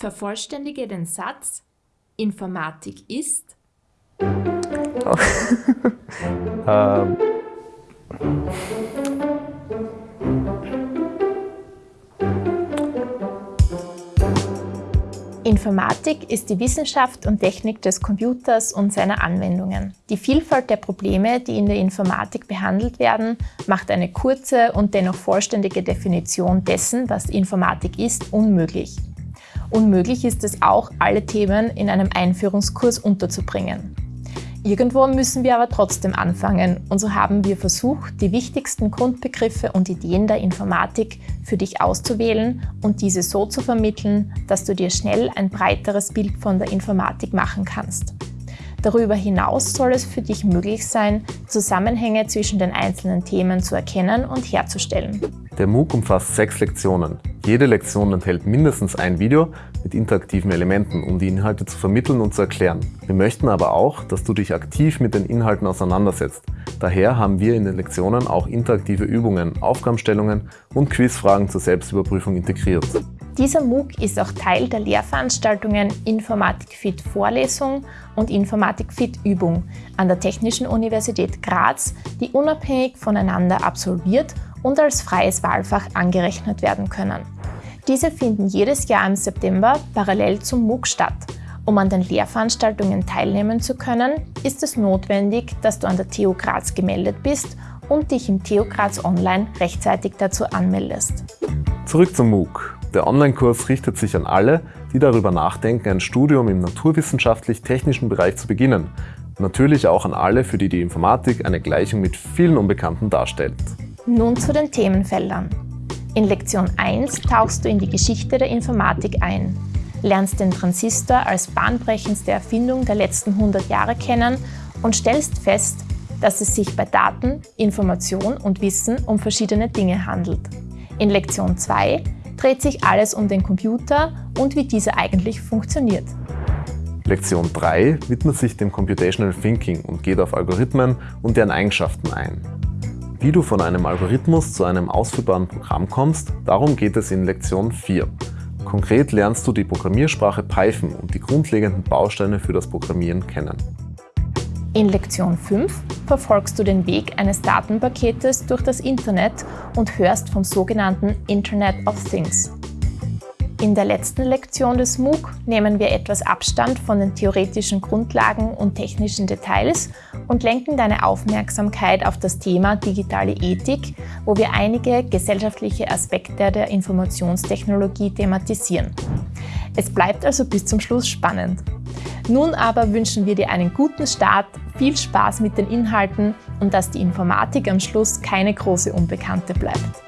Vervollständige den Satz Informatik ist ähm. Informatik ist die Wissenschaft und Technik des Computers und seiner Anwendungen. Die Vielfalt der Probleme, die in der Informatik behandelt werden, macht eine kurze und dennoch vollständige Definition dessen, was Informatik ist, unmöglich. Unmöglich ist es auch, alle Themen in einem Einführungskurs unterzubringen. Irgendwo müssen wir aber trotzdem anfangen und so haben wir versucht, die wichtigsten Grundbegriffe und Ideen der Informatik für dich auszuwählen und diese so zu vermitteln, dass du dir schnell ein breiteres Bild von der Informatik machen kannst. Darüber hinaus soll es für dich möglich sein, Zusammenhänge zwischen den einzelnen Themen zu erkennen und herzustellen. Der MOOC umfasst sechs Lektionen. Jede Lektion enthält mindestens ein Video mit interaktiven Elementen, um die Inhalte zu vermitteln und zu erklären. Wir möchten aber auch, dass du dich aktiv mit den Inhalten auseinandersetzt. Daher haben wir in den Lektionen auch interaktive Übungen, Aufgabenstellungen und Quizfragen zur Selbstüberprüfung integriert. Dieser MOOC ist auch Teil der Lehrveranstaltungen Informatik Fit Vorlesung und Informatik Fit Übung an der Technischen Universität Graz, die unabhängig voneinander absolviert und als freies Wahlfach angerechnet werden können. Diese finden jedes Jahr im September parallel zum MOOC statt. Um an den Lehrveranstaltungen teilnehmen zu können, ist es notwendig, dass du an der TU Graz gemeldet bist und dich im TU Graz Online rechtzeitig dazu anmeldest. Zurück zum MOOC. Der Online-Kurs richtet sich an alle, die darüber nachdenken, ein Studium im naturwissenschaftlich-technischen Bereich zu beginnen. natürlich auch an alle, für die die Informatik eine Gleichung mit vielen Unbekannten darstellt. Nun zu den Themenfeldern. In Lektion 1 tauchst du in die Geschichte der Informatik ein, lernst den Transistor als bahnbrechendste Erfindung der letzten 100 Jahre kennen und stellst fest, dass es sich bei Daten, Information und Wissen um verschiedene Dinge handelt. In Lektion 2 dreht sich alles um den Computer und wie dieser eigentlich funktioniert. Lektion 3 widmet sich dem Computational Thinking und geht auf Algorithmen und deren Eigenschaften ein. Wie du von einem Algorithmus zu einem ausführbaren Programm kommst, darum geht es in Lektion 4. Konkret lernst du die Programmiersprache Python und die grundlegenden Bausteine für das Programmieren kennen. In Lektion 5 verfolgst du den Weg eines Datenpaketes durch das Internet und hörst vom sogenannten Internet of Things. In der letzten Lektion des MOOC nehmen wir etwas Abstand von den theoretischen Grundlagen und technischen Details und lenken deine Aufmerksamkeit auf das Thema digitale Ethik, wo wir einige gesellschaftliche Aspekte der Informationstechnologie thematisieren. Es bleibt also bis zum Schluss spannend. Nun aber wünschen wir dir einen guten Start, viel Spaß mit den Inhalten und dass die Informatik am Schluss keine große Unbekannte bleibt.